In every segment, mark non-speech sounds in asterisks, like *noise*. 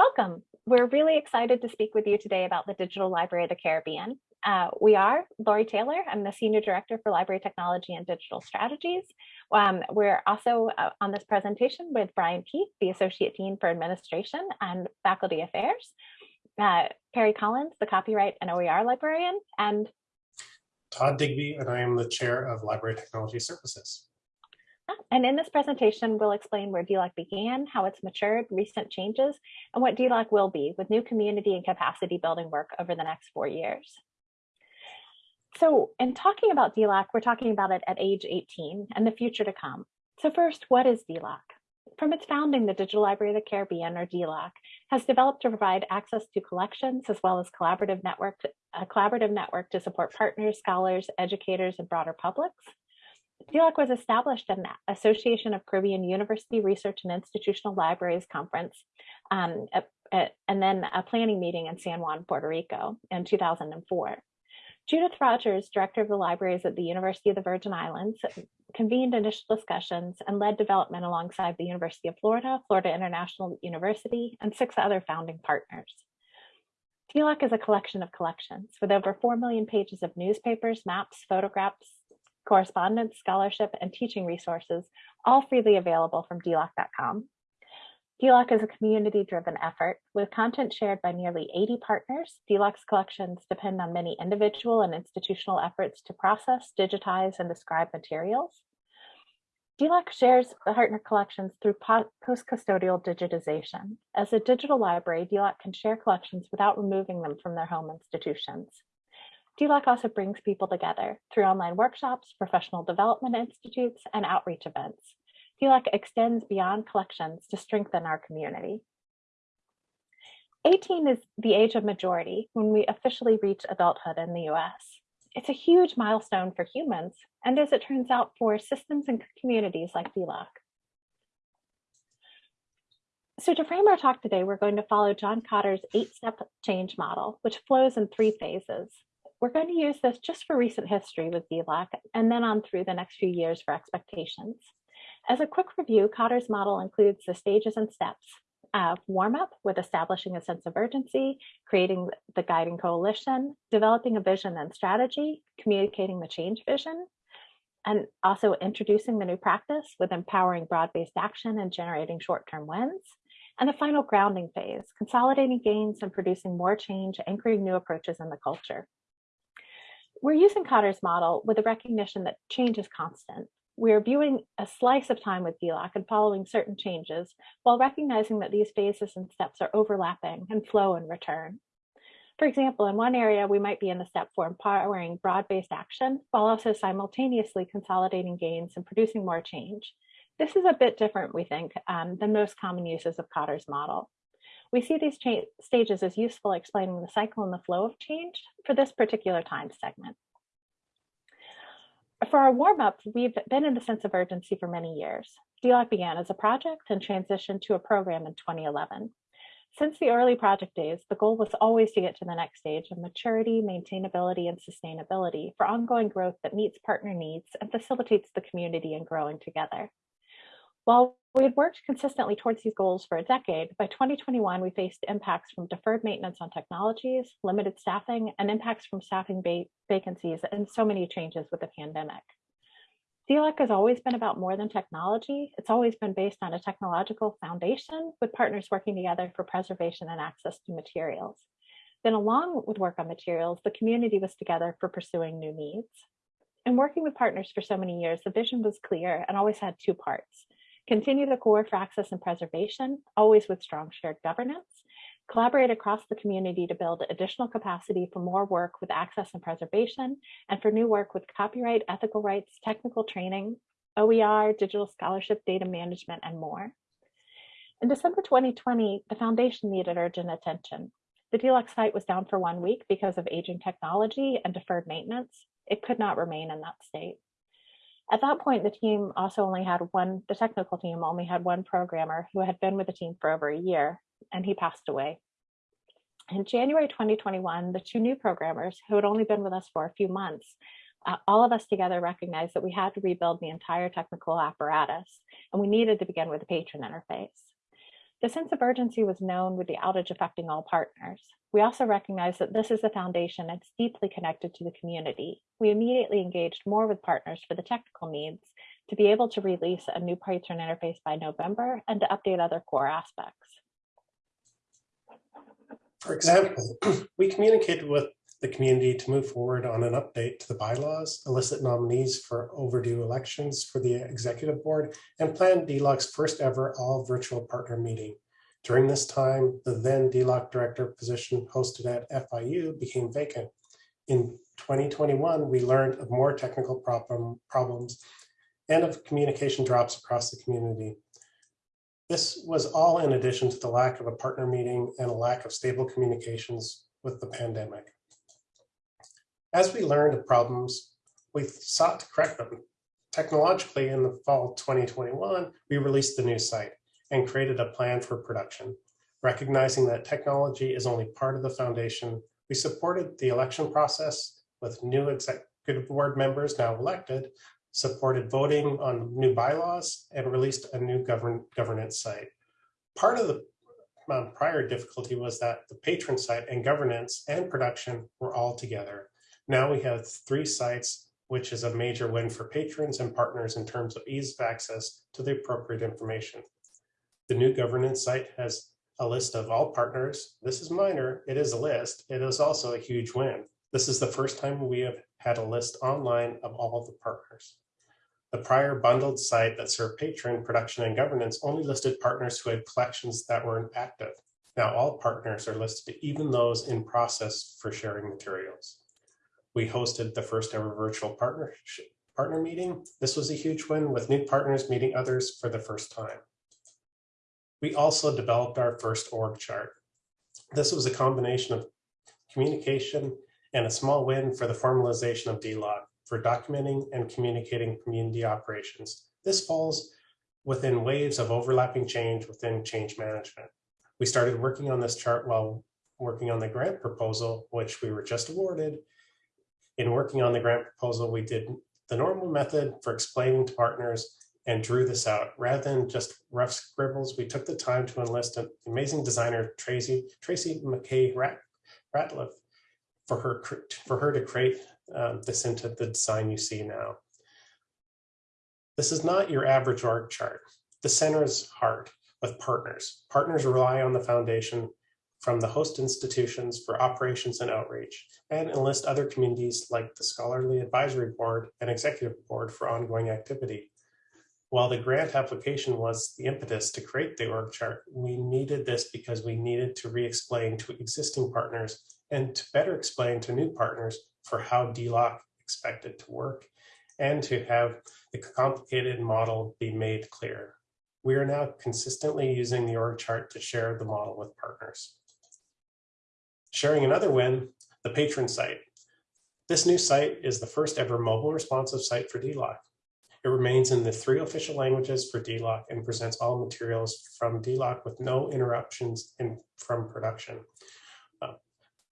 Welcome. We're really excited to speak with you today about the Digital Library of the Caribbean. Uh, we are Laurie Taylor. I'm the Senior Director for Library Technology and Digital Strategies. Um, we're also uh, on this presentation with Brian Keith, the Associate Dean for Administration and Faculty Affairs, uh, Perry Collins, the Copyright and OER Librarian, and Todd Digby, and I am the Chair of Library Technology Services. And in this presentation, we'll explain where DLOC began, how it's matured, recent changes, and what DLOC will be with new community and capacity building work over the next four years. So in talking about DLOC, we're talking about it at age 18 and the future to come. So first, what is DLOC? From its founding, the Digital Library of the Caribbean, or DLOC, has developed to provide access to collections as well as collaborative network, a collaborative network to support partners, scholars, educators, and broader publics. DLOC was established in the Association of Caribbean University Research and Institutional Libraries Conference, um, and then a planning meeting in San Juan, Puerto Rico in 2004. Judith Rogers, director of the libraries at the University of the Virgin Islands, convened initial discussions and led development alongside the University of Florida, Florida International University, and six other founding partners. DLOC is a collection of collections with over 4 million pages of newspapers, maps, photographs, correspondence, scholarship, and teaching resources, all freely available from DLOC.com. DLOC is a community-driven effort with content shared by nearly 80 partners. DLOC's collections depend on many individual and institutional efforts to process, digitize, and describe materials. DLOC shares the partner collections through post-custodial digitization. As a digital library, DLOC can share collections without removing them from their home institutions. DLOC also brings people together through online workshops, professional development institutes, and outreach events. DLOC extends beyond collections to strengthen our community. 18 is the age of majority when we officially reach adulthood in the US. It's a huge milestone for humans, and as it turns out for systems and communities like DLOC. So to frame our talk today, we're going to follow John Kotter's eight-step change model, which flows in three phases. We're going to use this just for recent history with DLOC and then on through the next few years for expectations. As a quick review, Kotter's model includes the stages and steps of warm up with establishing a sense of urgency, creating the guiding coalition, developing a vision and strategy, communicating the change vision, and also introducing the new practice with empowering broad-based action and generating short-term wins. And the final grounding phase, consolidating gains and producing more change, anchoring new approaches in the culture. We're using Kotter's model with a recognition that change is constant. We're viewing a slice of time with DLOC and following certain changes while recognizing that these phases and steps are overlapping and flow and return. For example, in one area, we might be in the step for empowering broad-based action while also simultaneously consolidating gains and producing more change. This is a bit different, we think, um, than most common uses of Kotter's model. We see these stages as useful explaining the cycle and the flow of change for this particular time segment. For our warm-up, we've been in a sense of urgency for many years. DLOC began as a project and transitioned to a program in 2011. Since the early project days, the goal was always to get to the next stage of maturity, maintainability, and sustainability for ongoing growth that meets partner needs and facilitates the community in growing together. While we had worked consistently towards these goals for a decade, by 2021, we faced impacts from deferred maintenance on technologies, limited staffing, and impacts from staffing vacancies, and so many changes with the pandemic. DLOC has always been about more than technology. It's always been based on a technological foundation with partners working together for preservation and access to materials. Then along with work on materials, the community was together for pursuing new needs. In working with partners for so many years, the vision was clear and always had two parts. Continue the core for access and preservation, always with strong shared governance. Collaborate across the community to build additional capacity for more work with access and preservation, and for new work with copyright, ethical rights, technical training, OER, digital scholarship, data management, and more. In December 2020, the foundation needed urgent attention. The DLOC site was down for one week because of aging technology and deferred maintenance. It could not remain in that state. At that point, the team also only had one, the technical team only had one programmer who had been with the team for over a year, and he passed away. In January 2021, the two new programmers who had only been with us for a few months, uh, all of us together recognized that we had to rebuild the entire technical apparatus, and we needed to begin with the patron interface. The sense of urgency was known with the outage affecting all partners. We also recognize that this is a foundation that's deeply connected to the community. We immediately engaged more with partners for the technical needs to be able to release a new patron interface by November and to update other core aspects. For example, *clears throat* we communicated with the community to move forward on an update to the bylaws, elicit nominees for overdue elections for the executive board, and plan DLOC's first ever all virtual partner meeting. During this time, the then DLOC director position hosted at FIU became vacant. In 2021, we learned of more technical problem, problems and of communication drops across the community. This was all in addition to the lack of a partner meeting and a lack of stable communications with the pandemic. As we learned of problems, we sought to correct them. Technologically, in the fall 2021, we released the new site and created a plan for production. Recognizing that technology is only part of the foundation, we supported the election process with new executive board members now elected, supported voting on new bylaws, and released a new govern governance site. Part of the um, prior difficulty was that the patron site and governance and production were all together. Now we have three sites, which is a major win for patrons and partners in terms of ease of access to the appropriate information. The new governance site has a list of all partners. This is minor, it is a list. It is also a huge win. This is the first time we have had a list online of all the partners. The prior bundled site that served patron, production, and governance only listed partners who had collections that were active. Now all partners are listed, even those in process for sharing materials. We hosted the first ever virtual partnership partner meeting. This was a huge win with new partners meeting others for the first time. We also developed our first org chart. This was a combination of communication and a small win for the formalization of DLOC for documenting and communicating community operations. This falls within waves of overlapping change within change management. We started working on this chart while working on the grant proposal, which we were just awarded. In working on the grant proposal, we did the normal method for explaining to partners and drew this out. Rather than just rough scribbles, we took the time to enlist an amazing designer, Tracy, Tracy McKay Ratliff, for her, for her to create um, this into the design you see now. This is not your average org chart. The center is hard with partners. Partners rely on the foundation from the host institutions for operations and outreach, and enlist other communities like the Scholarly Advisory Board and Executive Board for ongoing activity. While the grant application was the impetus to create the org chart, we needed this because we needed to re-explain to existing partners and to better explain to new partners for how DLOC expected to work and to have the complicated model be made clear. We are now consistently using the org chart to share the model with partners. Sharing another win, the patron site. This new site is the first ever mobile responsive site for DLOC. It remains in the three official languages for DLOC and presents all materials from DLOC with no interruptions in, from production.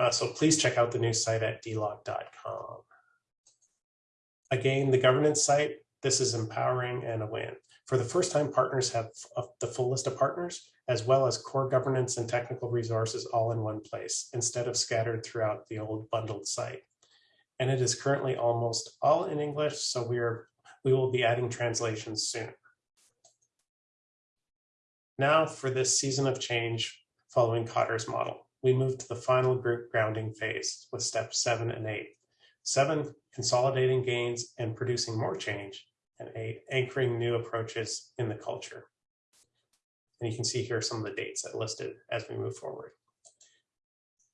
Uh, so please check out the new site at dloc.com. Again, the governance site, this is empowering and a win. For the first time, partners have the full list of partners, as well as core governance and technical resources all in one place, instead of scattered throughout the old bundled site. And it is currently almost all in English, so we, are, we will be adding translations soon. Now for this season of change following Kotter's model we move to the final group grounding phase with steps seven and eight. Seven, consolidating gains and producing more change, and eight, anchoring new approaches in the culture. And you can see here some of the dates that listed as we move forward.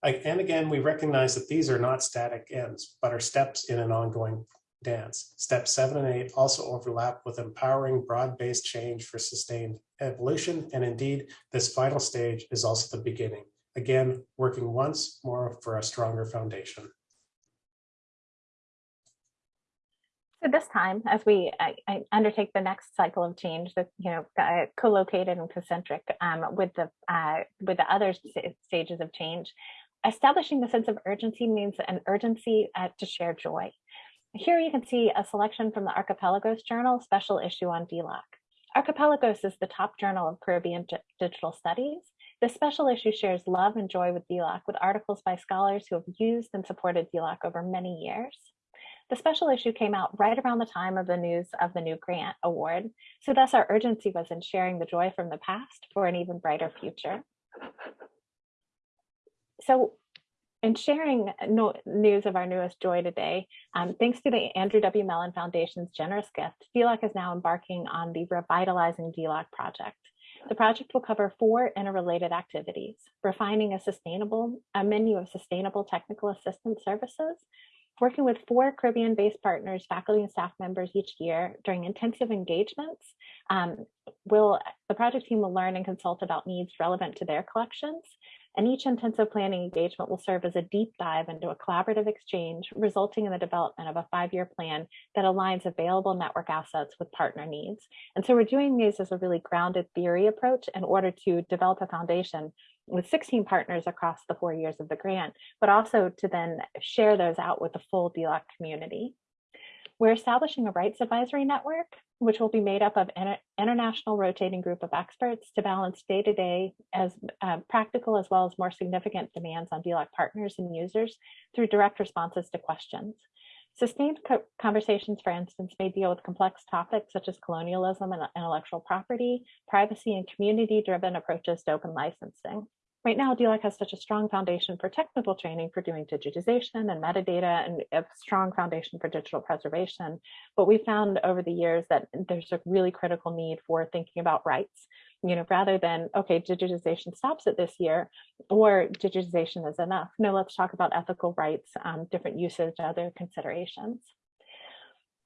And again, we recognize that these are not static ends, but are steps in an ongoing dance. Steps seven and eight also overlap with empowering broad-based change for sustained evolution. And indeed, this final stage is also the beginning. Again, working once more for a stronger foundation. So this time, as we I, I undertake the next cycle of change, that you know, uh, co-located and concentric um, with the uh, with the other stages of change, establishing the sense of urgency means an urgency uh, to share joy. Here you can see a selection from the Archipelagos Journal special issue on DLOC. Archipelagos is the top journal of Caribbean di- digital studies. This special issue shares love and joy with DLOC with articles by scholars who have used and supported DLOC over many years. The special issue came out right around the time of the news of the new grant award, so thus our urgency was in sharing the joy from the past for an even brighter future. So in sharing no, news of our newest joy today, um, thanks to the Andrew W. Mellon Foundation's generous gift, DLOC is now embarking on the Revitalizing DLOC project. The project will cover four interrelated activities, refining a sustainable, a menu of sustainable technical assistance services, working with four Caribbean-based partners, faculty and staff members each year during intensive engagements. Um, will the project team will learn and consult about needs relevant to their collections, and each intensive planning engagement will serve as a deep dive into a collaborative exchange, resulting in the development of a five-year plan that aligns available network assets with partner needs. And so we're doing these as a really grounded theory approach in order to develop a foundation with 16 partners across the four years of the grant, but also to then share those out with the full DLOC community. We're establishing a rights advisory network, which will be made up of an international rotating group of experts to balance day-to-day -day as uh, practical as well as more significant demands on DLOC partners and users through direct responses to questions. Sustained co conversations, for instance, may deal with complex topics such as colonialism and intellectual property, privacy, and community-driven approaches to open licensing. Right now, DLOC has such a strong foundation for technical training for doing digitization and metadata and a strong foundation for digital preservation. But we found over the years that there's a really critical need for thinking about rights, you know, rather than, okay, digitization stops at this year or digitization is enough. No, let's talk about ethical rights, um, different usage, other considerations.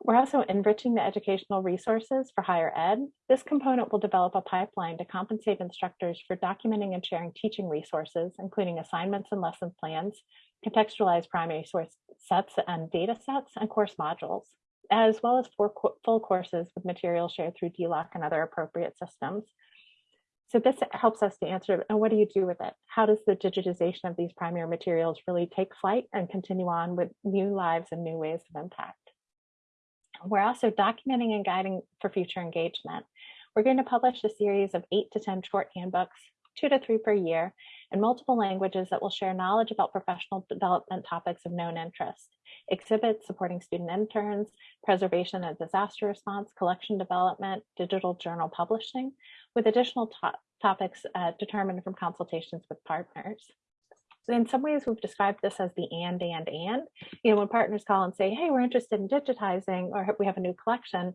We're also enriching the educational resources for higher ed. This component will develop a pipeline to compensate instructors for documenting and sharing teaching resources, including assignments and lesson plans, contextualized primary source sets and data sets, and course modules, as well as full courses with materials shared through DLOC and other appropriate systems. So this helps us to answer, and what do you do with it? How does the digitization of these primary materials really take flight and continue on with new lives and new ways of impact? We're also documenting and guiding for future engagement. We're going to publish a series of eight to 10 short handbooks, two to three per year, in multiple languages that will share knowledge about professional development topics of known interest, exhibits supporting student interns, preservation and disaster response, collection development, digital journal publishing, with additional to topics uh, determined from consultations with partners in some ways we've described this as the and and and. You know when partners call and say hey we're interested in digitizing or we have a new collection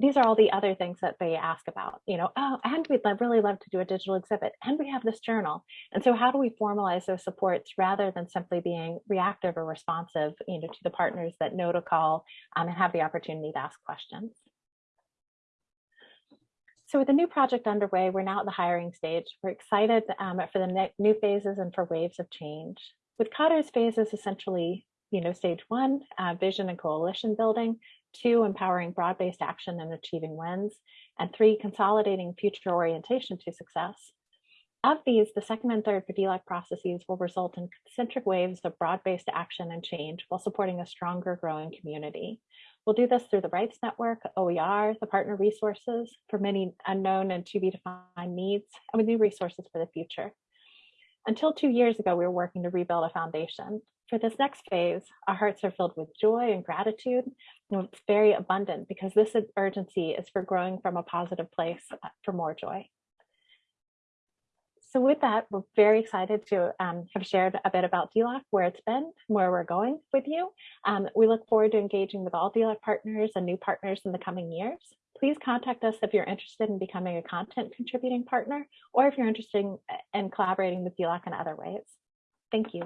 these are all the other things that they ask about. You know oh and we'd love, really love to do a digital exhibit and we have this journal. And so how do we formalize those supports rather than simply being reactive or responsive you know to the partners that know to call um, and have the opportunity to ask questions so with the new project underway, we're now at the hiring stage. We're excited um, for the new phases and for waves of change. With Kotter's phases essentially, you know, stage one, uh, vision and coalition building, two, empowering broad-based action and achieving wins, and three, consolidating future orientation to success. Of these, the second and third DLOC processes will result in concentric waves of broad-based action and change while supporting a stronger growing community. We'll do this through the Rights Network, OER, the partner resources for many unknown and to be defined needs, and with new resources for the future. Until two years ago, we were working to rebuild a foundation. For this next phase, our hearts are filled with joy and gratitude, and it's very abundant because this urgency is for growing from a positive place uh, for more joy. So with that, we're very excited to um, have shared a bit about DLOC, where it's been, where we're going with you. Um, we look forward to engaging with all DLOC partners and new partners in the coming years. Please contact us if you're interested in becoming a content contributing partner, or if you're interested in, in collaborating with DLOC in other ways. Thank you.